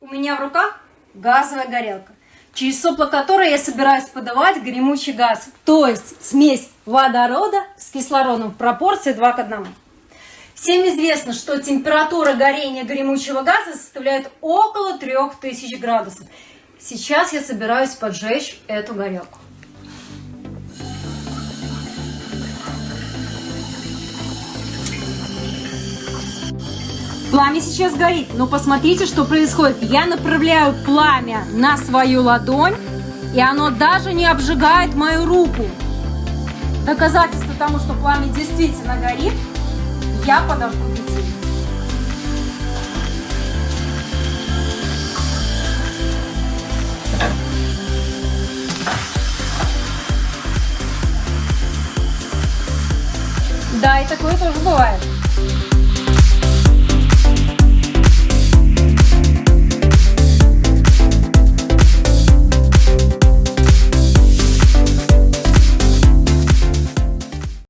У меня в руках газовая горелка, через сопло которой я собираюсь подавать гремучий газ, то есть смесь водорода с кислородом в пропорции 2 к 1. Всем известно, что температура горения гремучего газа составляет около 3000 градусов. Сейчас я собираюсь поджечь эту горелку. Пламя сейчас горит, но посмотрите, что происходит. Я направляю пламя на свою ладонь, и оно даже не обжигает мою руку. Доказательство тому, что пламя действительно горит, я подожду детей. Да, и такое тоже бывает.